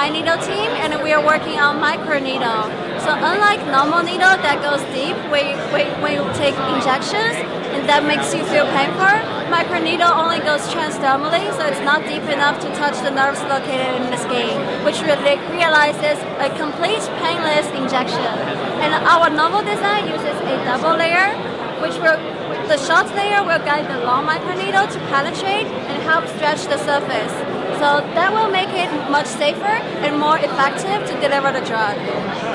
fine needle team, and we are working on micro needle. So unlike normal needle that goes deep when, you take injections, and that makes you feel painful, micro needle only goes transdermally, so it's not deep enough to touch the nerves located in the skin, which really realizes a complete painless injection. And our novel design uses a double layer, which will the short layer will guide the long microneedle to penetrate and help stretch the surface. So that will much safer and more effective to deliver the drug.